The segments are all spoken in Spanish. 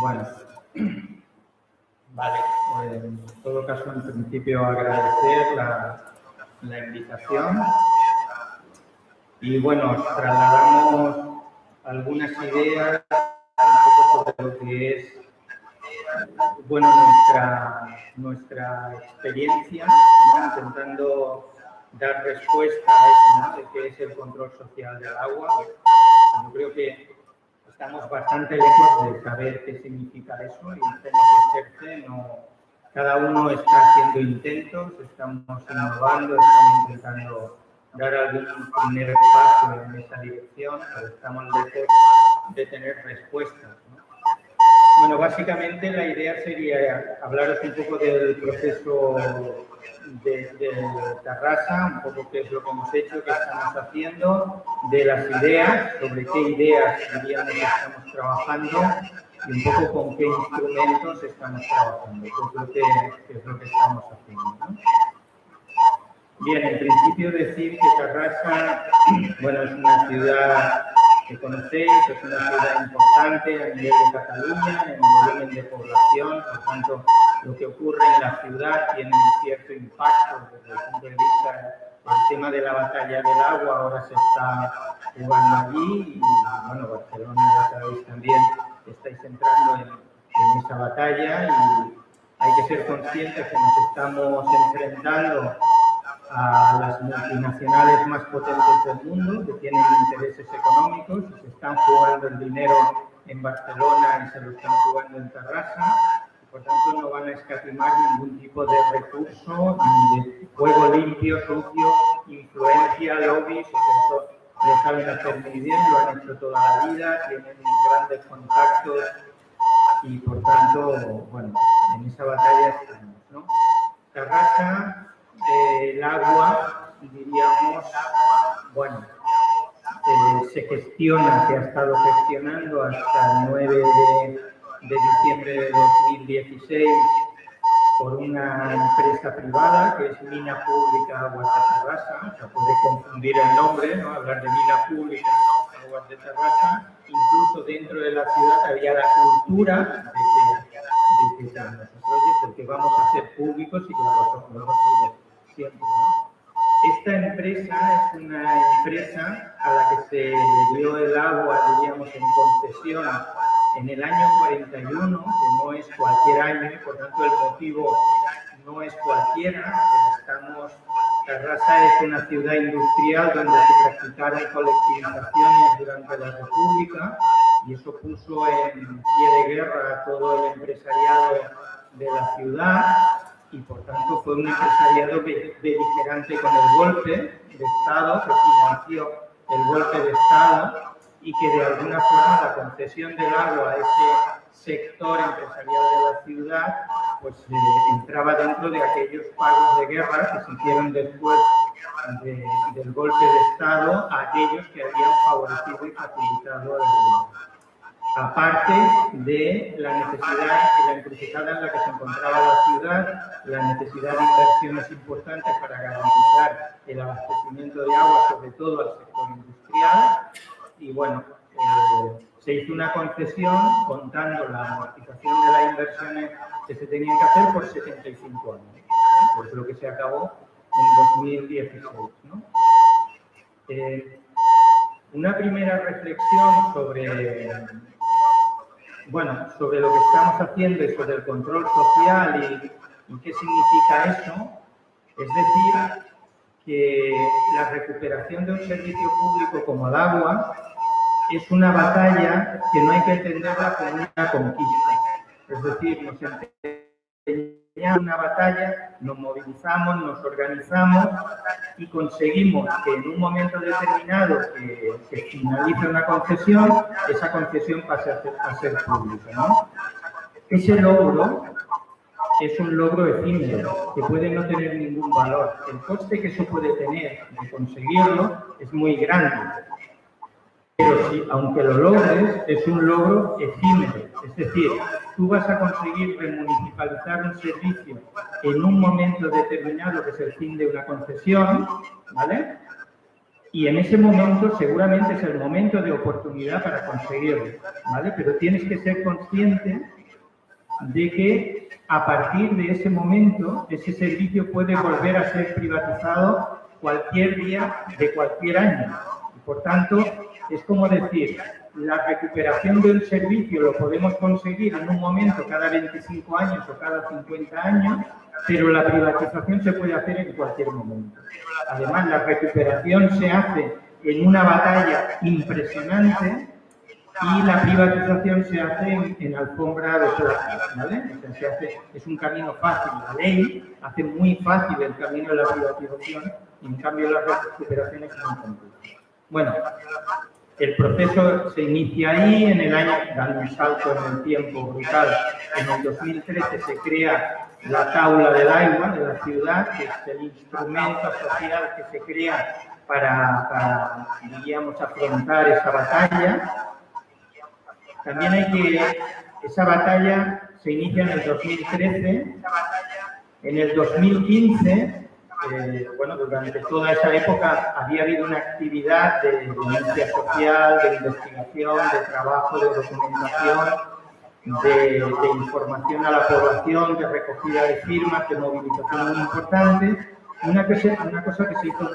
Bueno, vale. En todo caso, en principio, agradecer la, la invitación. Y bueno, os trasladamos algunas ideas un poco sobre lo que es bueno, nuestra, nuestra experiencia, intentando dar respuesta a eso, de qué es el control social del agua. Yo creo que estamos bastante lejos de saber qué significa eso y tenemos que no, cada uno está haciendo intentos, estamos innovando, estamos intentando dar algún primer paso en esa dirección, pero estamos lejos de tener respuestas. Bueno, básicamente la idea sería hablaros un poco del proceso de, Tarrasa, un poco qué es lo que hemos hecho, qué estamos haciendo, de las ideas, sobre qué ideas diríamos estamos trabajando y un poco con qué instrumentos estamos trabajando, qué es lo que, es lo que estamos haciendo. Bien, en principio decir que Tarrasa, bueno, es una ciudad que conocéis, es una ciudad importante a nivel de Cataluña, en volumen de población, por tanto, lo que ocurre en la ciudad tiene un cierto impacto desde el punto de vista del tema de la batalla del agua, ahora se está jugando allí y, bueno, Barcelona, ya sabéis también, estáis entrando en, en esa batalla y hay que ser conscientes que nos estamos enfrentando a las multinacionales más potentes del mundo que tienen intereses económicos y se están jugando el dinero en Barcelona y se lo están jugando en Terrassa por tanto no van a escatimar ningún tipo de recurso ni de juego limpio, sucio, influencia, lobbies, eso lo saben hacer muy bien, lo han hecho toda la vida, tienen grandes contactos y por tanto, bueno, en esa batalla estamos, ¿no? Terrassa el agua, diríamos, bueno, eh, se gestiona, se ha estado gestionando hasta el 9 de, diciembre de 2016 por una empresa privada que es Mina Pública Aguas de Terrassa, se puede confundir el nombre, ¿no? hablar de Mina Pública Aguas de Terrassa, incluso dentro de la ciudad había la cultura de que, de que proyectos que vamos a ser públicos y que los, los, esta empresa es una empresa a la que se le dio el agua, diríamos, en concesión en el año 41, que no es cualquier año por tanto el motivo no es cualquiera. Estamos, es una ciudad industrial donde se practicaron colectivizaciones durante la República y eso puso en pie de guerra a todo el empresariado de la ciudad y por tanto fue un empresariado beligerante con el golpe de Estado que financió el golpe de Estado y que de alguna forma la concesión del agua a ese sector empresarial de la ciudad pues eh, entraba dentro de aquellos pagos de guerra que se hicieron después del golpe de Estado a aquellos que habían favorecido y facilitado el aparte de la necesidad, la encrucijada en la que se encontraba la ciudad, la necesidad de inversiones importantes para garantizar el abastecimiento de agua, sobre todo al sector industrial. Y bueno, eh, se hizo una concesión contando la amortización de las inversiones que se tenían que hacer por 75 años. ¿eh? lo que se acabó en 2016. ¿no? Eh, una primera reflexión sobre bueno, sobre lo que estamos haciendo y sobre el control social y, qué significa eso, es decir, que la recuperación de un servicio público como el agua es una batalla que no hay que entenderla como una conquista. Es decir, nos una batalla, nos movilizamos, nos organizamos y conseguimos que en un momento determinado que se finalice una concesión, esa concesión pase a ser, pública. ¿no? Ese logro es un logro efímero que puede no tener ningún valor. El coste que eso puede tener de conseguirlo es muy grande. Pero si, aunque lo logres, es un logro efímero. Es decir, tú vas a conseguir remunicipalizar un servicio en un momento determinado, que es el fin de una concesión, ¿vale? y en ese momento seguramente es el momento de oportunidad para conseguirlo, ¿vale? Pero tienes que ser consciente de que a partir de ese momento ese servicio puede volver a ser privatizado cualquier día de cualquier año. Y por tanto, es como decir, la recuperación del servicio lo podemos conseguir en un momento cada 25 años o cada 50 años, pero la privatización se puede hacer en cualquier momento. Además, la recuperación se hace en una batalla impresionante y la privatización se hace en, alfombra de plata, ¿vale? se hace, es un camino fácil. La ley hace muy fácil el camino de la privatización en cambio las recuperaciones son complejas. Bueno, el proceso se inicia ahí, en el año, dando un salto en el tiempo brutal, en el 2013 se crea la Taula del Agua de la ciudad, que es el instrumento social que se crea para, para diríamos, afrontar esa batalla. También hay que, esa batalla se inicia en el 2013, en el 2015 eh, bueno, durante toda esa época había habido una actividad de denuncia social, de investigación, de trabajo, de documentación, de, información a la población, de recogida de firmas, de movilización muy importante. Una cosa, una cosa que se hizo,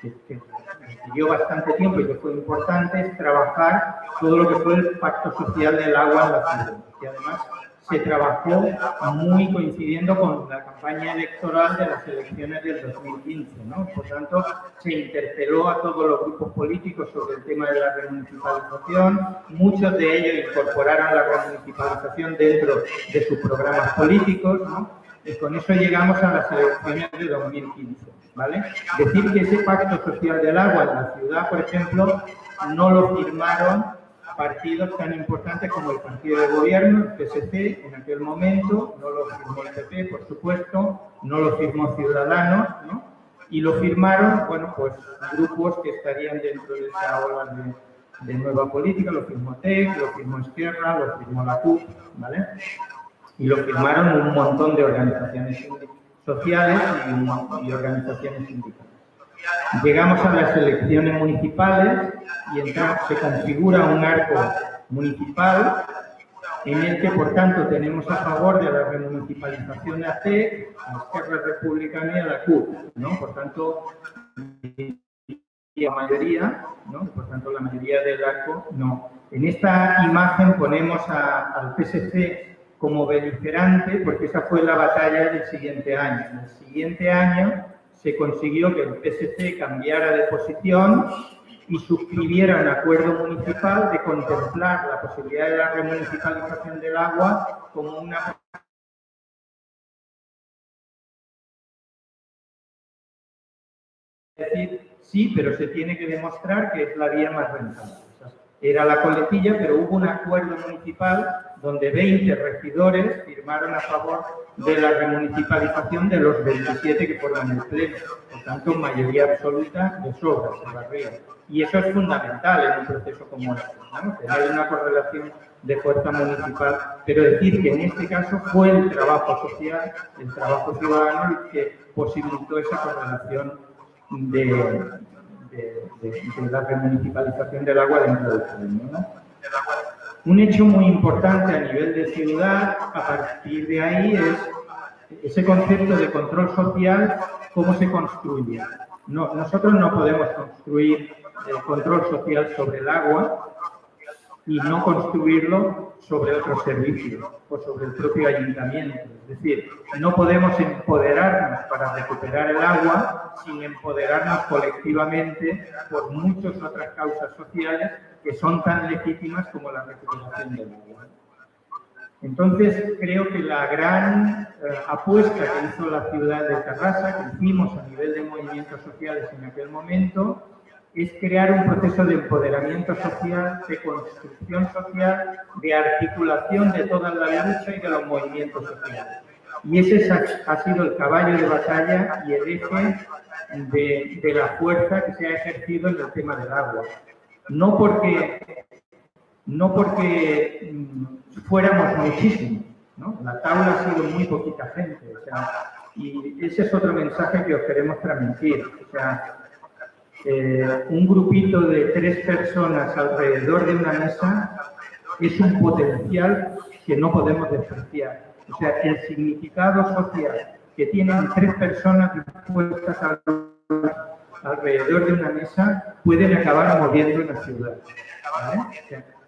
que, que dio bastante tiempo y que fue importante, es trabajar todo lo que fue el pacto social del agua en la ciudad, que además se trabajó muy coincidiendo con la campaña electoral de las elecciones del 2015. ¿no? Por tanto, se interpeló a todos los grupos políticos sobre el tema de la remunicipalización. Muchos de ellos incorporaron la remunicipalización dentro de sus programas políticos. ¿no? Y con eso llegamos a las elecciones de 2015. ¿vale? Decir que ese pacto social del agua en la ciudad, por ejemplo, no lo firmaron partidos tan importantes como el partido de gobierno, el PSC, en aquel momento, no lo firmó el PP, por supuesto, no lo firmó Ciudadanos, ¿no? Y lo firmaron, bueno, pues grupos que estarían dentro de esa ola de, nueva política, lo firmó TEC, lo firmó Esquerra, lo firmó la CUP, ¿vale? Y lo firmaron un montón de organizaciones sociales y, y organizaciones sindicales. Llegamos a las elecciones municipales y entonces se configura un arco municipal en el que, por tanto, tenemos a favor de la remunicipalización de ACE, a Esquerra Republicana y a la CUP, ¿no? Por tanto, la mayoría, ¿no? Por tanto, la mayoría del arco, no. En esta imagen ponemos al PSC como beligerante porque esa fue la batalla del siguiente año. En el siguiente año se consiguió que el PSC cambiara de posición y suscribiera un acuerdo municipal de contemplar la posibilidad de la remunicipalización del agua como una Es decir, sí, pero se tiene que demostrar que es la vía más rentable. Era la coletilla, pero hubo un acuerdo municipal donde 20 regidores firmaron a favor de la remunicipalización de los 27 que forman el Pleno. Por tanto, mayoría absoluta de sobra se barría. Y eso es fundamental en un proceso como este, ¿no? tener una correlación de fuerza municipal, pero decir que en este caso fue el trabajo social, el trabajo ciudadano el que posibilitó esa correlación de, de, la remunicipalización del agua dentro del. ¿no? Un hecho muy importante a nivel de ciudad, a partir de ahí, es ese concepto de control social, cómo se construye. No, nosotros no podemos construir el control social sobre el agua y no construirlo sobre otros servicios o sobre el propio ayuntamiento. Es decir, no podemos empoderarnos para recuperar el agua sin empoderarnos colectivamente por muchas otras causas sociales que son tan legítimas como la recuperación del agua. Entonces, creo que la gran eh, apuesta que hizo la ciudad de Terrassa, que hicimos a nivel de movimientos sociales en aquel momento, es crear un proceso de empoderamiento social, de construcción social, de articulación de toda la lucha y de los movimientos sociales. Y ese ha sido el caballo de batalla y el eje de, de la fuerza que se ha ejercido en el tema del agua no porque, no porque mm, fuéramos muchísimos, ¿no? La tabla ha sido muy poquita gente, o sea, y ese es otro mensaje que os queremos transmitir, o sea, eh, un grupito de tres personas alrededor de una mesa es un potencial que no podemos despreciar. O sea, el significado social que tienen tres personas dispuestas alrededor de una mesa pueden acabar moviendo una ciudad.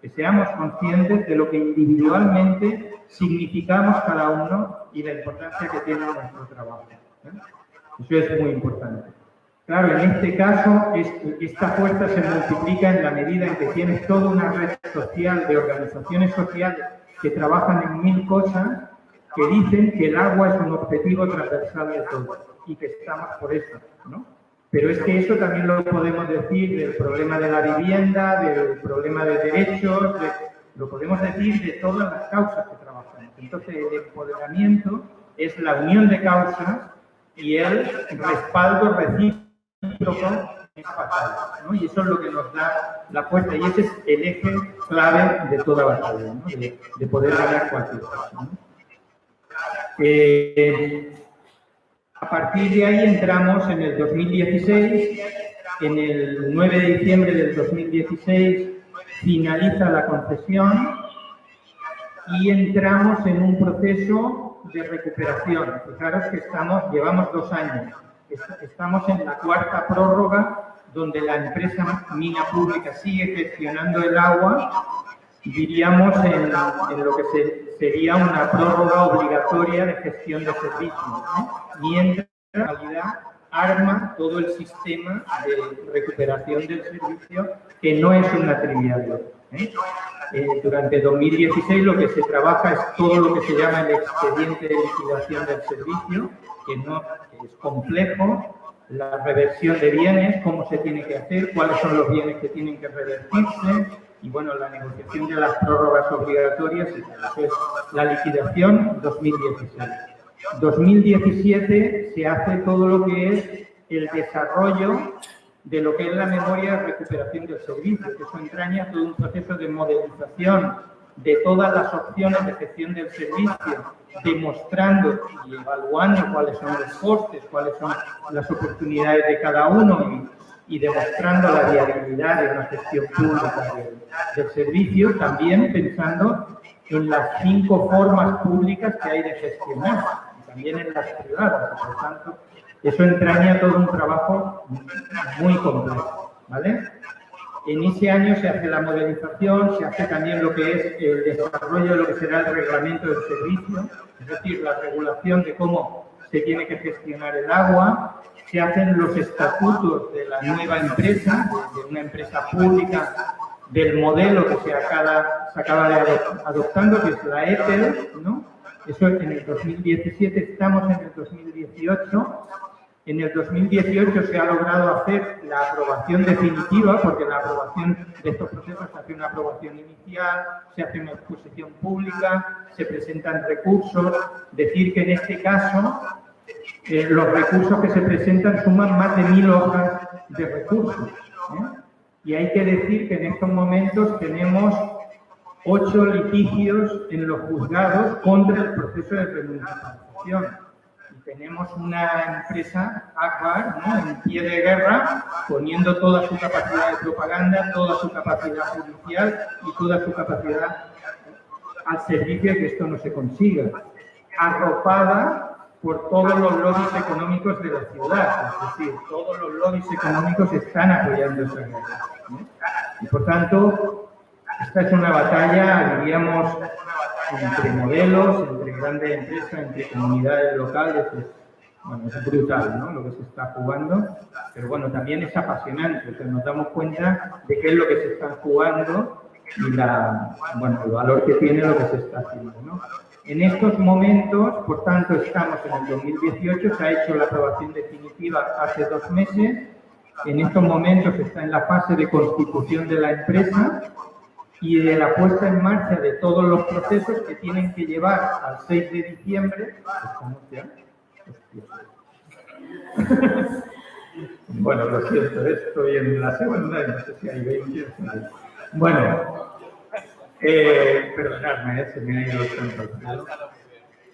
que seamos conscientes de lo que individualmente significamos cada uno y la importancia que tiene nuestro trabajo. Eso es muy importante. Claro, en este caso, esta fuerza se multiplica en la medida en que tienes toda una red social de organizaciones sociales que trabajan en mil cosas que dicen que el agua es un objetivo transversal de todos y que estamos por eso, ¿no? Pero es que eso también lo podemos decir del problema de la vivienda, del problema de derechos, lo podemos decir de todas las causas que trabajamos. Entonces, el empoderamiento es la unión de causas y el respaldo recíproco Y eso es lo que nos da la fuerza y ese es el eje clave de toda batalla, ¿no? de, poder ganar cualquier cosa. Eh, a partir de ahí entramos en el 2016, en el 9 de diciembre del 2016 finaliza la concesión y entramos en un proceso de recuperación. Fijaros que estamos, llevamos dos años, estamos en la cuarta prórroga donde la empresa mina pública sigue gestionando el agua diríamos en, lo que sería una prórroga obligatoria de gestión de servicios, mientras en realidad arma todo el sistema de recuperación del servicio, que no es una trivialidad. ¿eh? Eh, durante 2016 lo que se trabaja es todo lo que se llama el expediente de liquidación del servicio, que no es complejo, la reversión de bienes, cómo se tiene que hacer, cuáles son los bienes que tienen que revertirse, y bueno, la negociación de las prórrogas obligatorias, es la liquidación 2016. 2017 se hace todo lo que es el desarrollo de lo que es la memoria de recuperación del servicio, que eso entraña todo un proceso de modelización de todas las opciones de gestión del servicio, demostrando y evaluando cuáles son los costes, cuáles son las oportunidades de cada uno y, demostrando la viabilidad de una gestión pública del, servicio, también pensando en las cinco formas públicas que hay de gestionar, y también en las privadas, por tanto, eso entraña todo un trabajo muy complejo, ¿vale? En ese año se hace la modelización, se hace también lo que es el desarrollo de lo que será el reglamento del servicio, es decir, la regulación de cómo se tiene que gestionar el agua, se hacen los estatutos de la nueva empresa, de una empresa pública, del modelo que se acaba, de adoptando, que es la ETEL, ¿no? Eso en el 2017, estamos en el 2018, en el 2018 se ha logrado hacer la aprobación definitiva, porque la aprobación de estos procesos se hace una aprobación inicial, se hace una exposición pública, se presentan recursos. Decir que en este caso eh, los recursos que se presentan suman más de mil hojas de recursos. ¿eh? Y hay que decir que en estos momentos tenemos ocho litigios en los juzgados contra el proceso de remuneración tenemos una empresa, Akbar, en pie de guerra, poniendo toda su capacidad de propaganda, toda su capacidad judicial y toda su capacidad al servicio de que esto no se consiga, arropada por todos los lobbies económicos de la ciudad, es decir, todos los lobbies económicos están apoyando esa guerra. Y por tanto, esta es una batalla, diríamos, entre modelos, entre grandes empresas, entre comunidades locales, es, bueno, es brutal ¿no? lo que se está jugando, pero bueno, también es apasionante, o nos damos cuenta de qué es lo que se está jugando y la, bueno, el valor que tiene lo que se está haciendo. ¿no? En estos momentos, por tanto, estamos en el 2018, se ha hecho la aprobación definitiva hace dos meses, en estos momentos está en la fase de constitución de la empresa, y de la puesta en marcha de todos los procesos que tienen que llevar al 6 de diciembre. bueno, lo siento, estoy en la segunda y no sé si hay 20. Bueno, eh, perdonadme, eh, se me ha ido el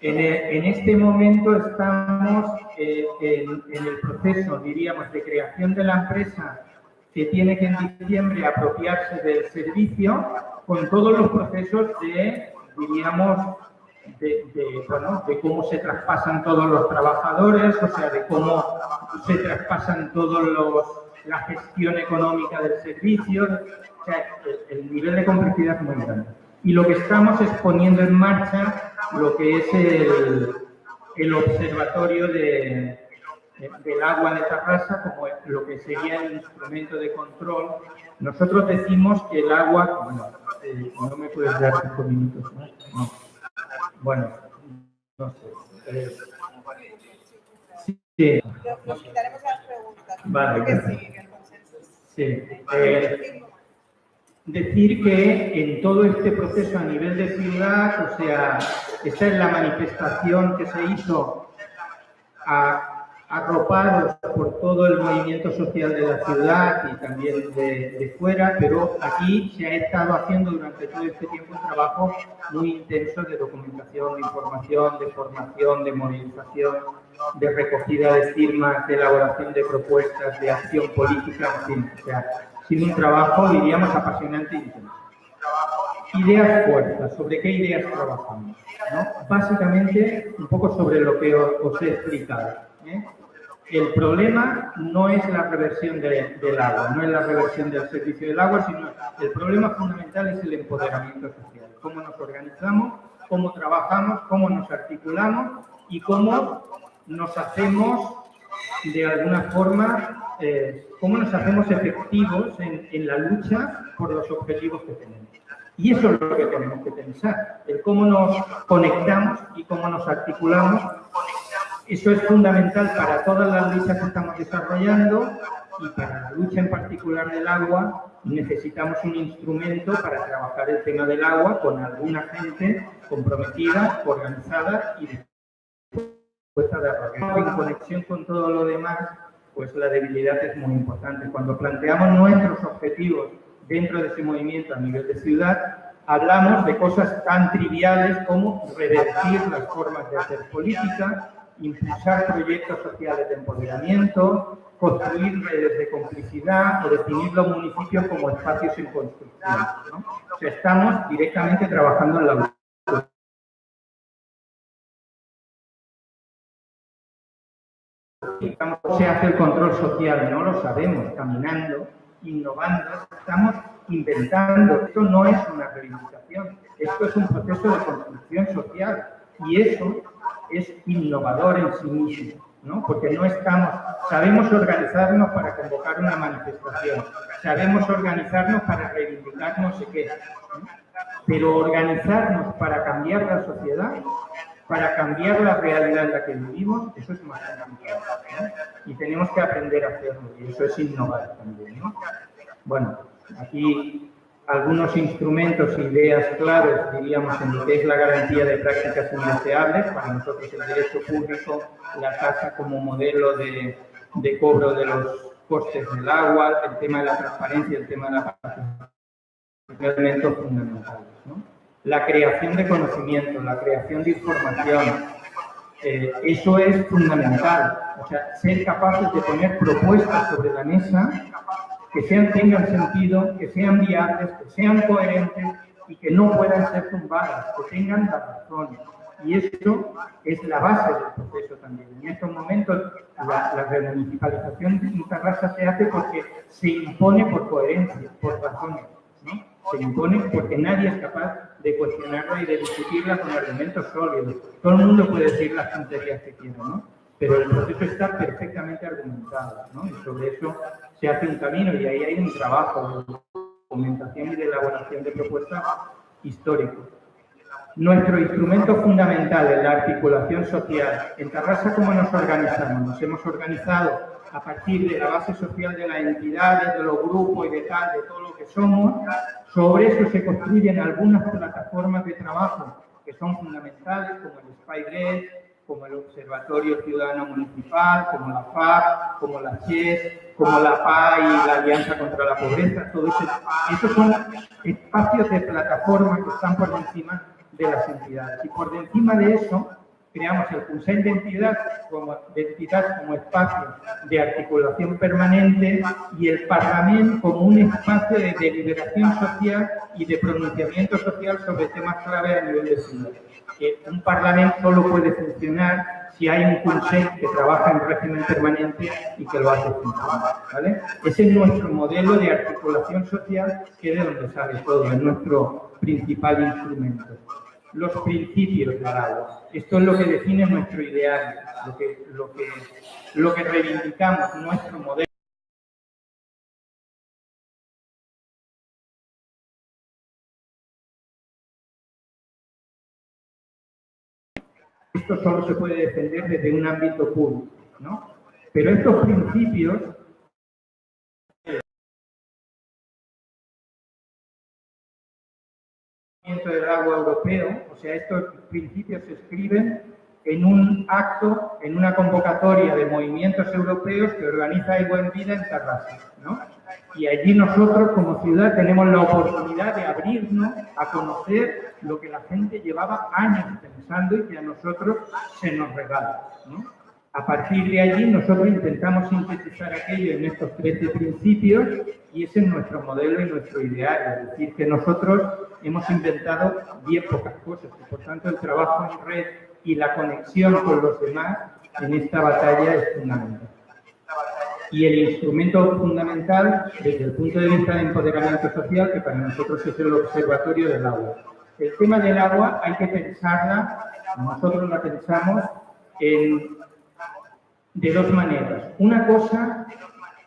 En, en, este momento estamos eh, en, en, el proceso, diríamos, de creación de la empresa que tiene que en diciembre apropiarse del servicio con todos los procesos de, diríamos, de, bueno, de cómo se traspasan todos los trabajadores, o sea, de cómo se traspasan todos los la gestión económica del servicio, o sea, el, nivel de complejidad es muy grande. Y lo que estamos es poniendo en marcha lo que es el, el observatorio de, del agua de Tarrasa como lo que sería el instrumento de control. Nosotros decimos que el agua, bueno, eh, no me puedes dar cinco minutos, ¿no? Bueno, no sé. Eh, sí. Nos quitaremos las preguntas. Vale. Sí. Eh, decir que en todo este proceso a nivel de ciudad, o sea, esta es la manifestación que se hizo a arropados por todo el movimiento social de la ciudad y también de, fuera, pero aquí se ha estado haciendo durante todo este tiempo un trabajo muy intenso de documentación, de información, de formación, de movilización, de recogida de firmas, de elaboración de propuestas, de acción política, en fin, o sea, ha un trabajo, diríamos, apasionante e intenso. Ideas fuertes, ¿sobre qué ideas trabajamos? Básicamente, un poco sobre lo que os, he explicado. ¿eh? El problema no es la reversión del agua, no es la reversión del servicio del agua, sino el problema fundamental es el empoderamiento social. Cómo nos organizamos, cómo trabajamos, cómo nos articulamos y cómo nos hacemos de alguna forma, eh, cómo nos hacemos efectivos en, en la lucha por los objetivos que tenemos. Y eso es lo que tenemos que pensar, el cómo nos conectamos y cómo nos articulamos eso es fundamental para todas las luchas que estamos desarrollando y para la lucha en particular del agua necesitamos un instrumento para trabajar el tema del agua con alguna gente comprometida, organizada y dispuesta de En conexión con todo lo demás, pues la debilidad es muy importante. Cuando planteamos nuestros objetivos dentro de ese movimiento a nivel de ciudad, hablamos de cosas tan triviales como revertir las formas de hacer política, impulsar proyectos sociales de empoderamiento, construir redes de complicidad o definir los municipios como espacios en construcción. O sea, estamos directamente trabajando en la ¿Cómo se hace el control social? No lo sabemos, caminando, innovando, estamos inventando. Esto no es una reivindicación, esto es un proceso de construcción social y eso es innovador en sí mismo, ¿no? porque no estamos, sabemos organizarnos para convocar una manifestación, sabemos organizarnos para reivindicar no sé qué, pero organizarnos para cambiar la sociedad, para cambiar la realidad en la que vivimos, eso es más complicado. Y tenemos que aprender a hacerlo, y eso es innovar también. ¿no? Bueno, aquí algunos instrumentos e ideas claves, diríamos, en lo que es la garantía de prácticas indeseables, para nosotros el derecho público, la tasa como modelo de, de cobro de los costes del agua, el tema de la transparencia, el tema de la participación, elementos fundamentales. ¿no? La creación de conocimiento, la creación de información, eh, eso es fundamental. O sea, ser capaces de poner propuestas sobre la mesa que sean, tengan sentido, que sean viables, que sean coherentes y que no puedan ser tumbadas, que tengan la razón. Y eso es la base del proceso también. En estos momentos la, la remunicipalización de Tarrasa se hace porque se impone por coherencia, por razones. ¿no? Se impone porque nadie es capaz de cuestionarla y de discutirla con argumentos sólidos. Todo el mundo puede decir las tonterías que quiera, ¿no? pero el proceso está perfectamente argumentado, ¿no? Y sobre eso se hace un camino y ahí hay un trabajo de documentación y de elaboración de propuestas históricos. Nuestro instrumento fundamental en la articulación social. En Tarrasa, ¿cómo nos organizamos? Nos hemos organizado a partir de la base social de las entidades, de los grupos y de tal, de todo lo que somos. Sobre eso se construyen algunas plataformas de trabajo que son fundamentales, como el SpyGrid, como el Observatorio Ciudadano Municipal, como la FAC, como la CIES, como la PA y la Alianza contra la Pobreza, todo eso. Esos son espacios de plataforma que están por encima de las entidades. Y por encima de eso, creamos el Consejo de Entidad como, de entidad como espacio de articulación permanente y el Parlamento como un espacio de deliberación social y de pronunciamiento social sobre temas clave a nivel ciudad. Que un Parlamento solo puede funcionar si hay un Consejo que trabaja en régimen permanente y que lo hace funcionar. ¿vale? Ese es nuestro modelo de articulación social que es de donde sale todo, es nuestro principal instrumento los principios agua. Esto es lo que define nuestro ideal, lo que, lo que, lo que reivindicamos, nuestro modelo. Esto solo se puede defender desde un ámbito público, ¿no? Pero estos principios del agua europeo, o sea, estos principios se escriben en un acto, en una convocatoria de movimientos europeos que organiza Agua en Vida en Tarrasa, ¿no? Y allí nosotros como ciudad tenemos la oportunidad de abrirnos a conocer lo que la gente llevaba años pensando y que a nosotros se nos regala, ¿no? A partir de allí nosotros intentamos sintetizar aquello en estos 13 principios y ese es nuestro modelo y nuestro ideal, es decir, que nosotros hemos inventado bien pocas cosas y por tanto el trabajo en red y la conexión con los demás en esta batalla es fundamental. Y el instrumento fundamental desde el punto de vista de empoderamiento social, que para nosotros es el observatorio del agua. El tema del agua hay que pensarla, nosotros la pensamos en de dos maneras. Una cosa,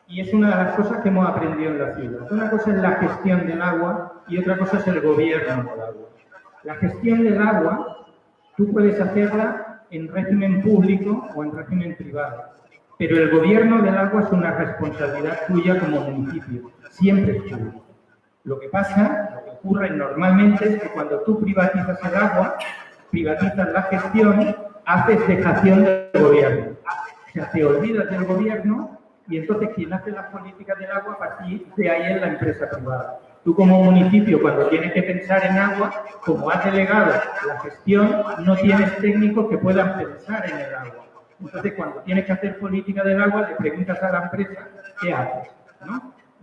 y es una de las cosas que hemos aprendido en la ciudad, una cosa es la gestión del agua y otra cosa es el gobierno del agua. La gestión del agua, tú puedes hacerla en régimen público o en régimen privado, pero el gobierno del agua es una responsabilidad tuya como municipio, siempre es tuyo. Lo que pasa, lo que ocurre normalmente es que cuando tú privatizas el agua, privatizas la gestión, haces dejación del gobierno sea, te olvidas del gobierno y entonces quien hace las políticas del agua a partir de ahí es la empresa privada. Tú como municipio, cuando tienes que pensar en agua, como has delegado la gestión, no tienes técnicos que puedan pensar en el agua. Entonces, cuando tienes que hacer política del agua, le preguntas a la empresa, ¿qué haces?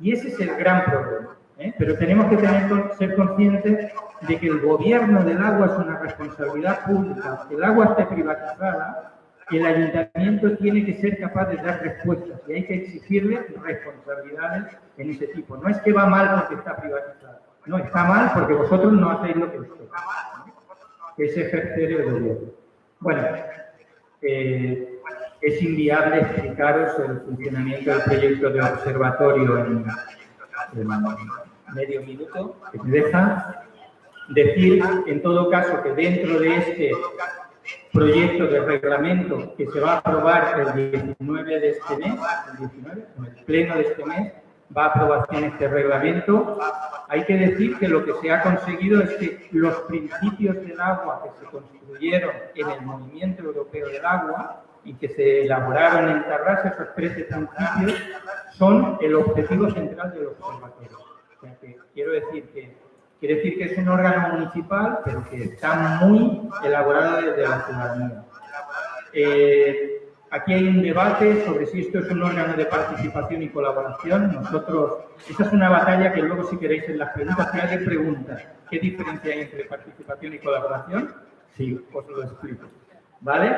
Y ese es el gran problema. ¿eh? Pero tenemos que tener, ser conscientes de que el gobierno del agua es una responsabilidad pública. El agua esté privatizada el ayuntamiento tiene que ser capaz de dar respuestas y hay que exigirle responsabilidades en ese tipo. No es que va mal porque está privatizado, no, está mal porque vosotros no hacéis lo que os toca, que es ejercer el gobierno. Bueno, eh, es inviable explicaros el funcionamiento del proyecto de observatorio en, en medio minuto, que me deja decir en todo caso que dentro de este proyecto de reglamento que se va a aprobar el 19 de este mes, el 19, en el pleno de este mes, va a aprobación este reglamento. Hay que decir que lo que se ha conseguido es que los principios del agua que se construyeron en el movimiento europeo del agua y que se elaboraron en Tarrasa, esos 13 principios, son el objetivo central del observatorio. O sea que quiero decir que Quiere decir que es un órgano municipal, pero que está muy elaborado desde la ciudadanía. Eh, aquí hay un debate sobre si esto es un órgano de participación y colaboración. Nosotros, esa es una batalla que luego si queréis en las preguntas, si alguien pregunta qué diferencia hay entre participación y colaboración, sí, os lo explico. ¿Vale?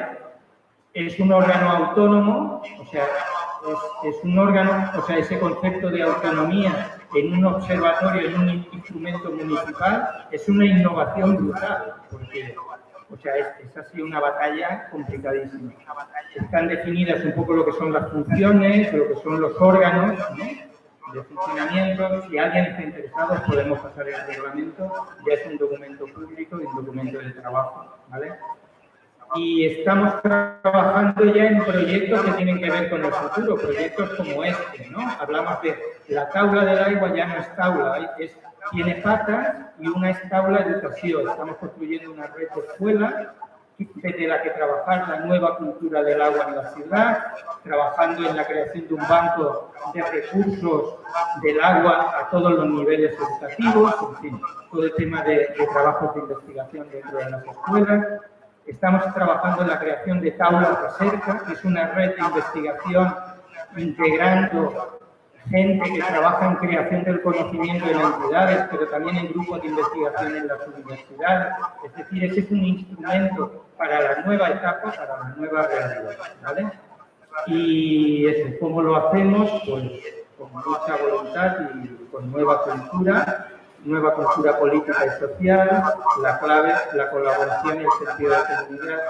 Es un órgano autónomo, o sea, es, un órgano, o sea, ese concepto de autonomía en un observatorio, en un instrumento municipal, es una innovación brutal, porque o sea, es, así una batalla complicadísima. Están definidas un poco lo que son las funciones, lo que son los órganos de funcionamiento. Si alguien está interesado, podemos pasar el reglamento. Ya es un documento público y un documento de trabajo. ¿vale? Y estamos trabajando ya en proyectos que tienen que ver con el futuro, proyectos como este, ¿no? Hablamos de la tabla del agua ya no es tabla, es, tiene patas y una es tabla educación. Estamos construyendo una red de escuelas de la que trabajar la nueva cultura del agua en la ciudad, trabajando en la creación de un banco de recursos del agua a todos los niveles educativos, en fin, todo el tema de, de trabajos de investigación dentro de las escuelas, Estamos trabajando en la creación de Taula Cerca, que es una red de investigación integrando gente que trabaja en creación del conocimiento en entidades, pero también en grupos de investigación en las universidades. Es decir, ese es un instrumento para la nueva etapa, para la nueva realidad. ¿vale? Y eso, ¿cómo lo hacemos? Pues con mucha voluntad y con nueva cultura, nueva cultura política y social, la clave, la colaboración y el sentido de comunidad.